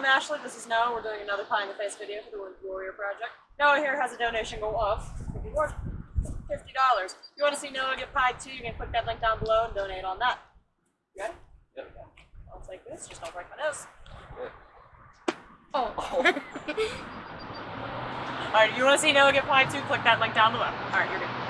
I'm Ashley. This is Noah. We're doing another Pie in the Face video for the Wounded Warrior Project. Noah here has a donation goal of $50. If you want to see Noah get pie too, you can click that link down below and donate on that. You ready? Yep. I'll take this, just don't break my nose. Oh. Alright, you want to see Noah get pie too? Click that link down below. Alright, you're good.